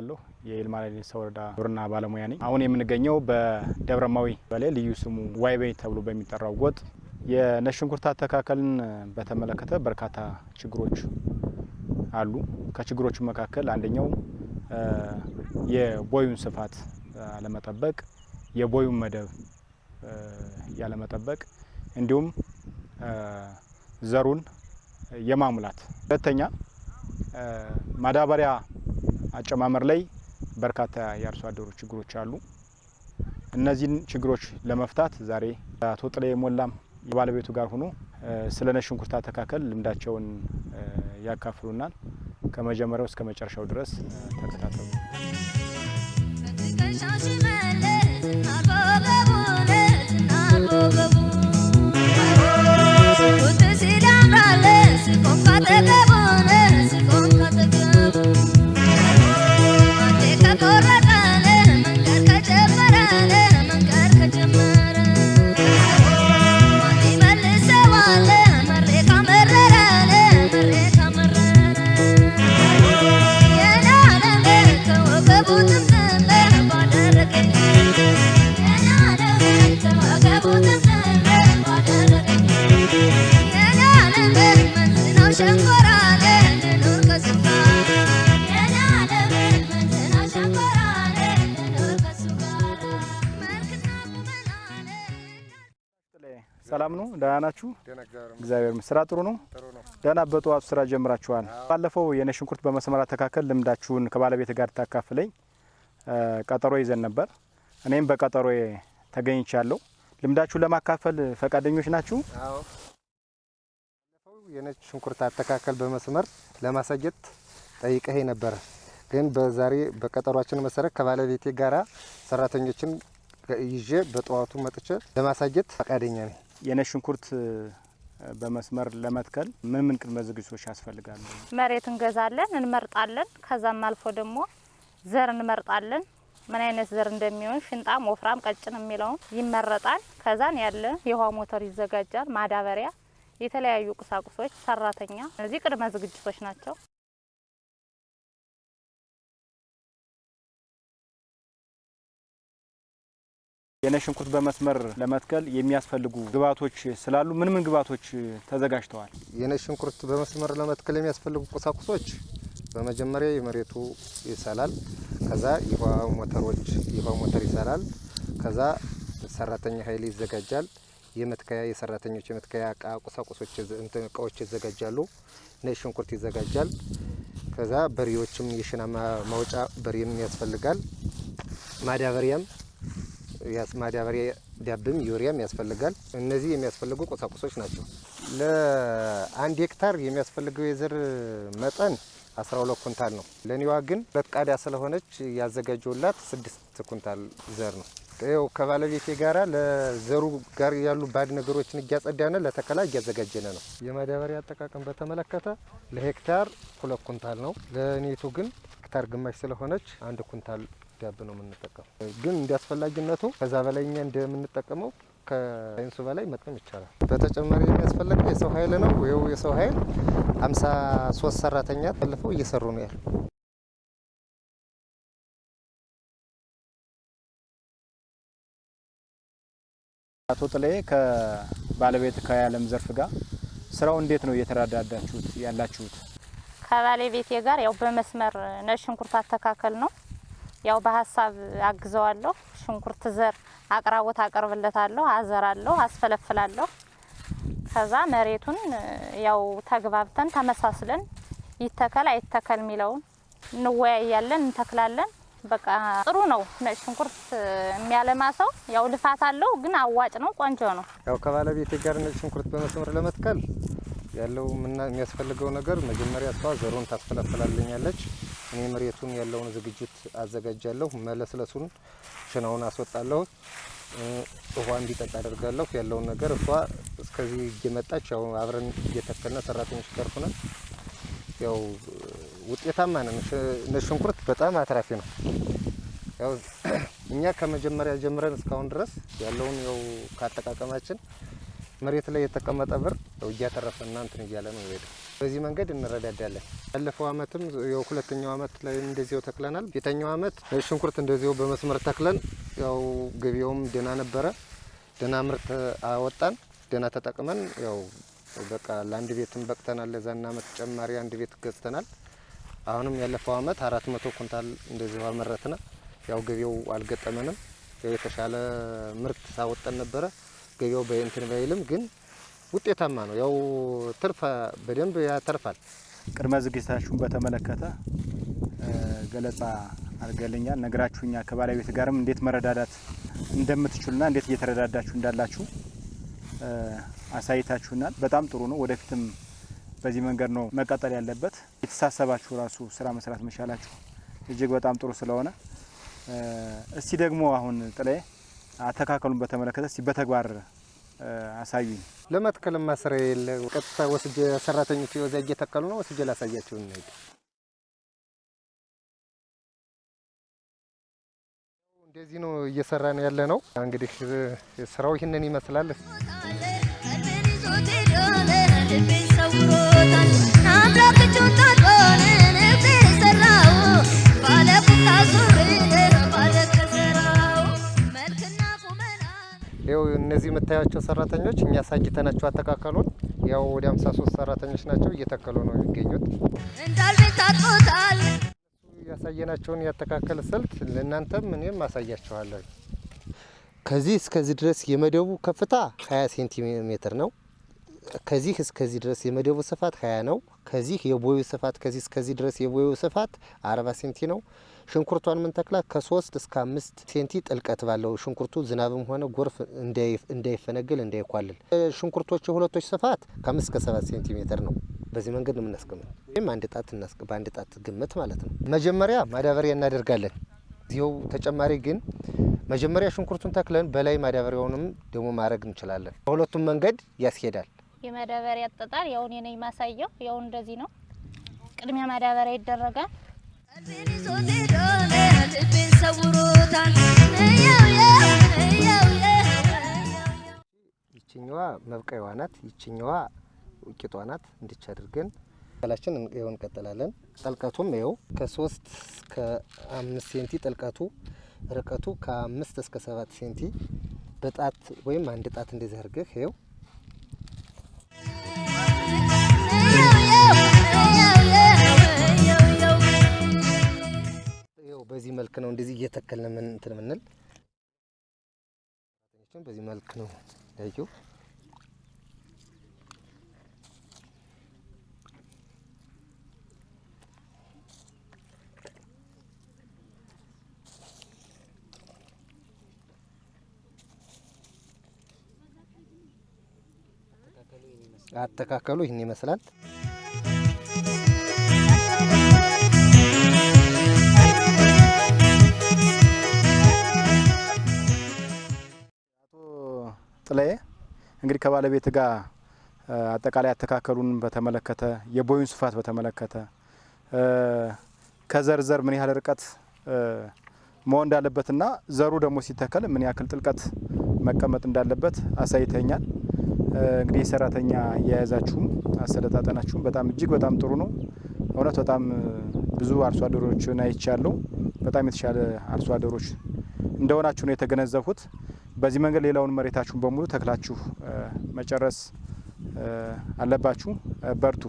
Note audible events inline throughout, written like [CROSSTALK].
እባላለሁ የይልማ ሌሊሳ ወረዳ ግብርና ባለሙያ ነኝ። አሁን የምንገኘው በደብረማዊ በላይ ልዩ ስሙ ዋይቤ ተብሎ በሚጠራው ጎጥ የነጭ ሽንኩርት አተካከልን በተመለከተ በርካታ ችግሮች አሉ። ከችግሮቹ መካከል አንደኛው የቦዩን ስፋት አለመጠበቅ፣ የቦዩን መደብ ያለመጠበቅ እንዲሁም ዘሩን የማሙላት ሁለተኛ ማዳበሪያ አጨማመር ላይ በርካታ የአርሶ አደሩ ችግሮች አሉ። እነዚህን ችግሮች ለመፍታት ዛሬ አቶ ጥሌ ሞላም የባለቤቱ ጋር ሆኖ ስለ ነጭ ሽንኩርት አተካከል ልምዳቸውን ያካፍሉናል። ከመጀመሪያው እስከ መጨረሻው ድረስ ተከታተሉ። ሰላም ነው? ደህና ናችሁ? እግዚአብሔር ስራ ጥሩ ነው? ደህና። በጠዋቱ ስራ ጀምራችኋል። ባለፈው የነጭ ሽንኩርት በመስመር አተካከል ልምዳችሁን ከባለቤት ጋር ታካፍለኝ ቀጠሮ ይዘን ነበር። እኔም በቀጠሮ ተገኝቻለሁ። ልምዳችሁን ለማካፈል ፈቃደኞች ናችሁ? የነጭ ሽንኩርት አተካከል በመስመር ለማሳየት ጠይቀህ ነበረ። ግን በዛሬ በቀጠሯችን መሰረት ከባለቤቴ ጋራ ሰራተኞችን ይዤ በጠዋቱ መጥቼ ለማሳየት ፈቃደኛ ነኝ። የነጭ ሽንኩርት በመስመር ለመትከል ምን ምን ቅድመ ዝግጅቶች ያስፈልጋሉ? መሬት እንገዛለን፣ እንመርጣለን። ከዛም አልፎ ደግሞ ዘር እንመርጣለን። ምን አይነት ዘር እንደሚሆን ሽንጣም፣ ወፍራም፣ ቀጭን የሚለውን ይመረጣል። ከዛን ያለ የውሃ ሞተር ይዘጋጃል፣ ማዳበሪያ፣ የተለያዩ ቁሳቁሶች፣ ሰራተኛ። እነዚህ ቅድመ ዝግጅቶች ናቸው። የነጭ ሽንኩርት በመስመር ለመትከል የሚያስፈልጉ ግብዓቶች ስላሉ ምን ምን ግብዓቶች ተዘጋጅተዋል? የነጭ ሽንኩርት በመስመር ለመትከል የሚያስፈልጉ ቁሳቁሶች በመጀመሪያ የመሬቱ ይሰላል። ከዛ የውሃ ሞተሮች የውሃ ሞተር ይሰላል። ከዛ ሰራተኛ ኃይል ይዘጋጃል። የመትከያ የሰራተኞች የመትከያ እቃ ቁሳቁሶች እቃዎች ይዘጋጃሉ። ነጭ ሽንኩርት ይዘጋጃል። ከዛ በሬዎችም የሽና ማውጫ በሬም ያስፈልጋል። ማዳበሪያም ማዳበሪያ ዳብም ዩሪያም ያስፈልጋል። እነዚህ የሚያስፈልጉ ቁሳቁሶች ናቸው። ለአንድ ሄክታር የሚያስፈልገው የዘር መጠን 12 ኩንታል ነው። ለኔዋ ግን ሁለት ቃዳ ስለሆነች ያዘጋጀውላት ስድስት ኩንታል ዘር ነው። ይኸው ከባለቤቴ ጋራ ለዘሩ ጋር ያሉ ባድ ነገሮችን እያጸዳነ ለተከላ እያዘጋጀነ ነው። የማዳበሪያ አጠቃቀም በተመለከተ ለሄክታር ሁለት ኩንታል ነው። ለኔቱ ግን ሄክታር ግማሽ ስለሆነች አንድ ኩንታል ዳብ ነው የምንጠቀመው። ግን እንደ አስፈላጊነቱ ከዛ በላይ እኛ እንደምንጠቀመው ከሳይንሱ በላይ መጠቀም ይቻላል። በተጨማሪ የሚያስፈልገው የሰው ኃይል ነው። ይኸው የሰው ኃይል ሀምሳ ሶስት ሰራተኛ ተልፈው እየሰሩ ነው ያሉ። አቶ ጥላዬ ከባለቤት ከያለም ዘርፍ ጋር ስራው እንዴት ነው እየተረዳዳችሁት ያላችሁት? ከባለቤቴ ጋር ያው በመስመር ነጭ ሽንኩርት አተካከል ነው ያው በሀሳብ አግዘዋለሁ። ሽንኩርት ዘር አቅራቦት አቀርብለታለሁ፣ አዘራለሁ፣ አስፈለፍላለሁ። ከዛ መሬቱን ያው ተግባብተን ተመሳስለን ይተከል አይተከል የሚለውን እንወያያለን፣ እንተክላለን። በቃ ጥሩ ነው። ነጭ ሽንኩርት የሚያለማ ሰው ያው ልፋት አለው፣ ግን አዋጭ ነው፣ ቆንጆ ነው። ያው ከባለቤቴ ጋር ነጭ ሽንኩርት በመስመር ለመትከል ያለው የሚያስፈልገው ነገር መጀመሪያ እሷ ዘሩን ታስፈለፍላልኛለች። እኔ መሬቱን ያለውን ዝግጅት አዘጋጃለሁ። መለስለሱን ሽናውን አስወጣለሁ። ውሃ እንዲጠጣ አደርጋለሁ። ያለውን ነገር እሷ እስከዚህ እየመጣች ያው አብረን እየተከልነ ሰራተኞች ጋር ሆነን ያው ውጤታማ ነን። ሽንኩርት በጣም አትራፊ ነው። ያው [CLEARS THROAT] እኛ ከመጀመሪያ ጀምረን እስካሁን ድረስ ያለውን ያው ካጠቃቀማችን መሬት ላይ የተቀመጠ ብር ያው እያተረፈና እንትን እያለ ነው ይሄዳል። በዚህ መንገድ እንረዳዳለን። ያለፈው አመትም ያው ሁለተኛው አመት ላይ እንደዚያው ተክለናል። ፊተኛው አመት ሽንኩርት እንደዚያው በመስመር ተክለን ያው ገቢያውም ደህና ነበረ። ደህና ምርት አወጣን። ደህና ተጠቅመን ያው በቃ ለአንድ ቤትም በቅተናል። ለዛና አመት ተጨማሪ አንድ ቤት ገዝተናል። አሁንም ያለፈው አመት አራት መቶ ኩንታል እንደዚሁ አመረትነ። ያው ገቢያው አልገጠመንም። የተሻለ ምርት ሳወጠን ነበረ። ገቢያው በእንትን ባይልም ግን ውጤታማ ነው። ያው ትርፍ በደንብ ያተርፋል። ቅድመ ዝግጅታችሁን በተመለከተ ገለጻ አድርገልኛል፣ ነግራችሁኛል። ከባለቤት ጋርም እንዴት መረዳዳት እንደምትችሉና እንዴት እየተረዳዳችሁ እንዳላችሁ አሳይታችሁናል። በጣም ጥሩ ነው። ወደፊትም በዚህ መንገድ ነው መቀጠል ያለበት። የተሳሰባችሁ ራሱ ስራ መስራት መቻላችሁ እጅግ በጣም ጥሩ ስለሆነ እስቲ ደግሞ አሁን ጥላዬ አተካከሉን በተመለከተ እስቲ በተግባር አሳዩኝ። ለመትከል ማስረ የለ ቀጥታ ወስጄ ሰራተኞች ወዛ እየተከሉ ነው። ወስጄ ላሳያቸው እንሂድ። እንደዚህ ነው እየሰራ ነው ያለ ነው። እንግዲህ ስራው ይህንን ይመስላል። እነዚህ የምታያቸው ሰራተኞች እኛ አሳይተናቸው አተካከሉን ያው ወደ 53 ሰራተኞች ናቸው እየተከሉ ነው የሚገኙት። ያሳየናቸውን ያተካከል ስልት ለእናንተም እኔም አሳያችኋለሁ። ከዚህ እስከዚህ ድረስ የመደቡ ከፍታ 20 ሴንቲሜትር ነው። ከዚህ እስከዚህ ድረስ የመደቡ ስፋት 20 ነው። ከዚህ የቦዩ ስፋት ከዚህ እስከዚህ ድረስ የቦዩ ስፋት 40 ሴንቲ ነው። ሽንኩርቷን የምንተክላት ከሶስት እስከ አምስት ሴንቲ ጥልቀት ባለው ሽንኩርቱ ዝናብም ሆነ ጎርፍ እንዳይፈነግል እንዳይኳልል። ሽንኩርቶች የሁለቶች ስፋት ከአምስት እስከ ሰባት ሴንቲሜትር ነው። በዚህ መንገድ ነው የምናስቀምጥ። ይህም አንድ ጣት በአንድ ጣት ግምት ማለት ነው። መጀመሪያ ማዳበሪያ እናደርጋለን። እዚው ተጨማሪ ግን መጀመሪያ ሽንኩርቱን ተክለን በላይ ማዳበሪያውንም ደግሞ ማድረግ እንችላለን። በሁለቱም መንገድ ያስኬዳል። የማዳበሪያ አጠጣር ያው እኔ ነኝ ማሳየው። ያው እንደዚህ ነው። ቅድሚያ ማዳበሪያ ይደረጋል። ይችኛዋ መብቀያዋ ናት። ይችኛዋ ውቂጧ ናት። እንዲች አድርገን ላችን ይኸው እንቀጥላለን። ጥልቀቱም ይኸው ከሶስት እስከ አምስት ሴንቲ ጥልቀቱ፣ ርቀቱ ከአምስት እስከ ሰባት ሴንቲ በጣት ወይም አንድ ጣት እንደዚህ አድርገህ ይኸው በዚህ መልክ ነው እንደዚህ እየተከልን ምን እንትን ምንል በዚህ መልክ ነው ያየው። አተካከሉ ይህን ይመስላል። ጥላዬ እንግዲህ ከባለቤት ጋር አጠቃላይ አተካከሉን በተመለከተ የቦዩን ስፋት በተመለከተ ከዘር ምን ያህል ርቀት መሆን እንዳለበትና ዘሩ ደግሞ ሲተከል ምን ያክል ጥልቀት መቀመጥ እንዳለበት አሳይተኛል። እንግዲህ የሰራተኛ አያያዛችሁም አሰለጣጠናችሁም በጣም እጅግ በጣም ጥሩ ነው። እውነት በጣም ብዙ አርሶ አደሮችን አይቻለሁ። በጣም የተሻለ አርሶ አደሮች እንደሆናችሁ ነው የተገነዘብኩት። በዚህ መንገድ ሌላውን መሬታችሁን በሙሉ ተክላችሁ መጨረስ አለባችሁ። በርቱ።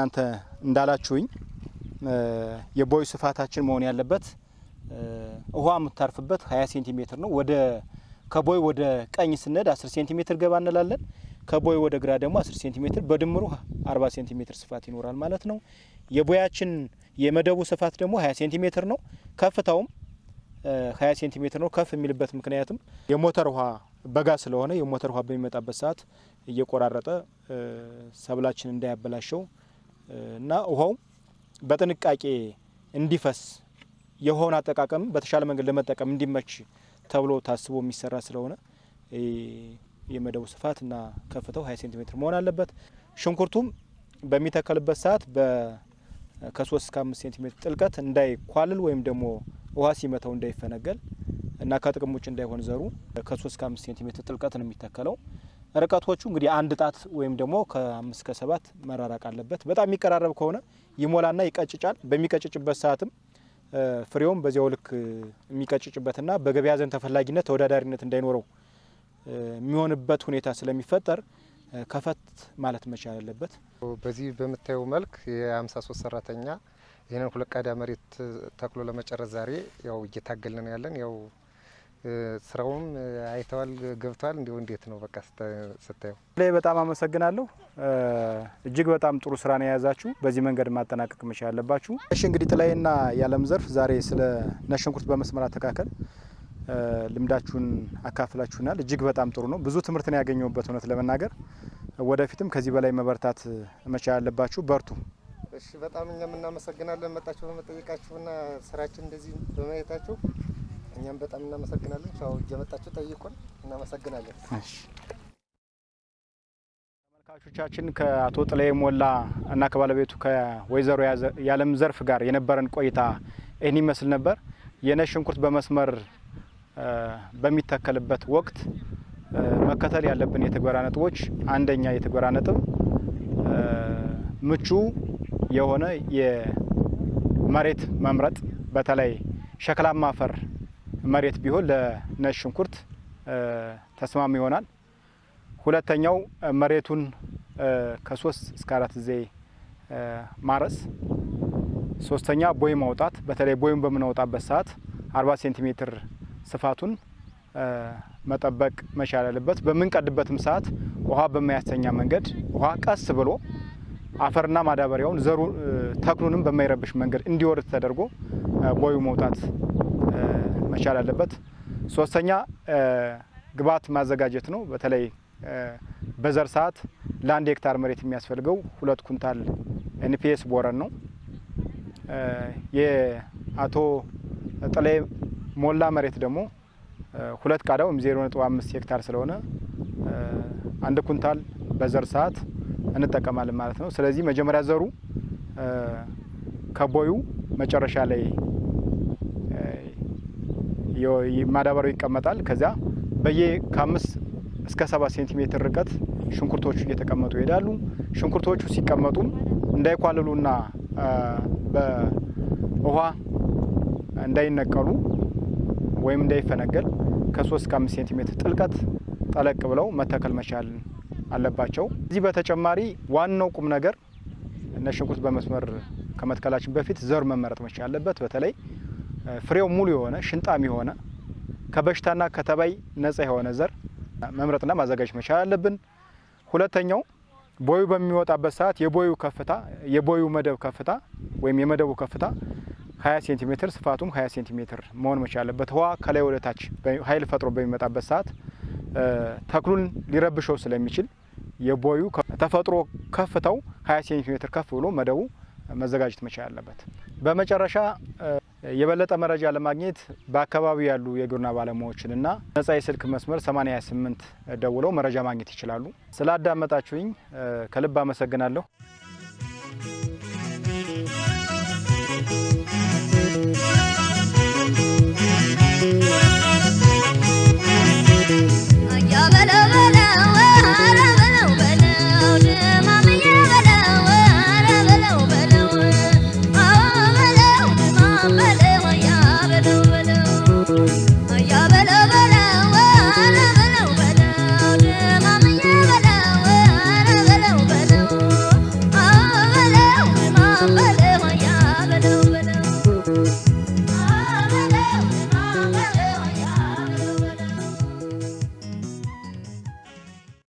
እናንተ እንዳላችሁኝ የቦይ ስፋታችን መሆን ያለበት ውሃ የምታርፍበት 20 ሴንቲሜትር ነው። ወደ ከቦይ ወደ ቀኝ ስንሄድ 10 ሴንቲሜትር ገባ እንላለን። ከቦይ ወደ ግራ ደግሞ 10 ሴንቲሜትር በድምሩ 40 ሴንቲሜትር ስፋት ይኖራል ማለት ነው። የቦያችን የመደቡ ስፋት ደግሞ 20 ሴንቲሜትር ነው። ከፍታውም 20 ሴንቲሜትር ነው። ከፍ የሚልበት ምክንያትም የሞተር ውሃ በጋ ስለሆነ የሞተር ውሃ በሚመጣበት ሰዓት እየቆራረጠ ሰብላችን እንዳያበላሸው እና ውሃው በጥንቃቄ እንዲፈስ የውሃውን አጠቃቀም በተሻለ መንገድ ለመጠቀም እንዲመች ተብሎ ታስቦ የሚሰራ ስለሆነ የመደቡ ስፋት እና ከፍታው 20 ሴንቲሜትር መሆን አለበት። ሽንኩርቱም በሚተከልበት ሰዓት ከሶስት እስከ አምስት ሴንቲሜትር ጥልቀት እንዳይኳልል ወይም ደግሞ ውሃ ሲመታው እንዳይፈነገል እና ከጥቅም ውጭ እንዳይሆን ዘሩ ከ3 እስከ 5 ሴንቲሜትር ጥልቀት ነው የሚተከለው። ርቀቶቹ እንግዲህ አንድ ጣት ወይም ደግሞ ከአምስት ከሰባት መራራቅ አለበት። በጣም የሚቀራረብ ከሆነ ይሞላና ይቀጭጫል። በሚቀጭጭበት ሰዓትም ፍሬውም በዚያው ልክ የሚቀጭጭበትና በገበያ ዘንድ ተፈላጊነት ተወዳዳሪነት እንዳይኖረው የሚሆንበት ሁኔታ ስለሚፈጠር ከፈት ማለት መቻል አለበት። በዚህ በምታየው መልክ የ53 ሰራተኛ ይህንን ሁለት ቃዳ መሬት ተክሎ ለመጨረስ ዛሬ ያው እየታገልን ነው ያለን። ያው ስራውም አይተዋል ገብተዋል። እንዲሁ እንዴት ነው በቃ ስታየው? ላይ በጣም አመሰግናለሁ። እጅግ በጣም ጥሩ ስራ ነው የያዛችሁ። በዚህ መንገድ ማጠናቀቅ መቻል አለባችሁ። እሺ እንግዲህ ጥላዬና የዓለም ዘርፍ ዛሬ ስለ ነጭ ሽንኩርት በመስመር አተካከል ልምዳችሁን አካፍላችሁናል። እጅግ በጣም ጥሩ ነው። ብዙ ትምህርት ነው ያገኘሁበት እውነት ለመናገር ወደፊትም ከዚህ በላይ መበርታት መቻል አለባችሁ። በርቱ። እሺ በጣም እኛም እናመሰግናለን መጣችሁ በመጠየቃችሁና ስራችን እንደዚህ በማየታችሁ እኛም በጣም እናመሰግናለን። ቻው እየመጣችሁ ጠይቁን። እናመሰግናለን። እሺ ተመልካቾቻችን ከአቶ ጥላዬ ሞላ እና ከባለቤቱ ከወይዘሮ የዓለም ዘርፍ ጋር የነበረን ቆይታ ይህን ይመስል ነበር። የነጭ ሽንኩርት በመስመር በሚተከልበት ወቅት መከተል ያለብን የትግበራ ነጥቦች፣ አንደኛ የትግበራ ነጥብ ምቹ የሆነ የመሬት መምረጥ፣ በተለይ ሸክላማ አፈር መሬት ቢሆን ለነጭ ሽንኩርት ተስማሚ ይሆናል። ሁለተኛው መሬቱን ከሶስት እስከ አራት ጊዜ ማረስ። ሶስተኛ ቦይ ማውጣት። በተለይ ቦዩን በምናወጣበት ሰዓት አርባ ሴንቲሜትር ስፋቱን መጠበቅ መቻል አለበት። በምንቀድበትም ሰዓት ውሃ በማያስተኛ መንገድ ውሃ ቀስ ብሎ አፈርና ማዳበሪያውን ዘሩ ተክሉንም በማይረብሽ መንገድ እንዲወርድ ተደርጎ ቦዩ መውጣት መቻል አለበት። ሶስተኛ ግብዓት ማዘጋጀት ነው። በተለይ በዘር ሰዓት ለአንድ ሄክታር መሬት የሚያስፈልገው ሁለት ኩንታል ኤንፒኤስ ቦረን ነው። የአቶ ጥላዬ ሞላ መሬት ደግሞ ሁለት ቃዳ ወይም ዜሮ ነጥብ አምስት ሄክታር ስለሆነ አንድ ኩንታል በዘር ሰዓት እንጠቀማለን ማለት ነው። ስለዚህ መጀመሪያ ዘሩ ከቦዩ መጨረሻ ላይ ማዳበሪያው ይቀመጣል። ከዚያ በየ ከአምስት እስከ ሰባት ሴንቲሜትር ርቀት ሽንኩርቶቹ እየተቀመጡ ይሄዳሉ። ሽንኩርቶቹ ሲቀመጡም እንዳይኳልሉና በውሃ እንዳይነቀሉ ወይም እንዳይፈነገል ከሶስት እስከ አምስት ሴንቲሜትር ጥልቀት ጠለቅ ብለው መተከል መቻል አለባቸው። እዚህ በተጨማሪ ዋናው ቁም ነገር ነጭ ሽንኩርት በመስመር ከመትከላችን በፊት ዘር መመረጥ መቻል አለበት። በተለይ ፍሬው ሙሉ የሆነ ሽንጣም የሆነ ከበሽታና ከተባይ ነጻ የሆነ ዘር መምረጥና ማዘጋጀት መቻል አለብን። ሁለተኛው ቦዩ በሚወጣበት ሰዓት የቦዩ ከፍታ የቦዩ መደብ ከፍታ ወይም የመደቡ ከፍታ 20 ሴንቲሜትር ስፋቱም 20 ሴንቲሜትር መሆን መቻል አለበት። ውሃ ከላይ ወደ ታች ኃይል ፈጥሮ በሚመጣበት ሰዓት ተክሉን ሊረብሸው ስለሚችል የቦዩ ተፈጥሮ ከፍታው 20 ሴንቲሜትር ከፍ ብሎ መደቡ መዘጋጀት መቻል አለበት። በመጨረሻ የበለጠ መረጃ ለማግኘት በአካባቢው ያሉ የግብርና ባለሙያዎችንና ነጻ የስልክ መስመር 828 ደውለው መረጃ ማግኘት ይችላሉ። ስላዳመጣችሁኝ ከልብ አመሰግናለሁ።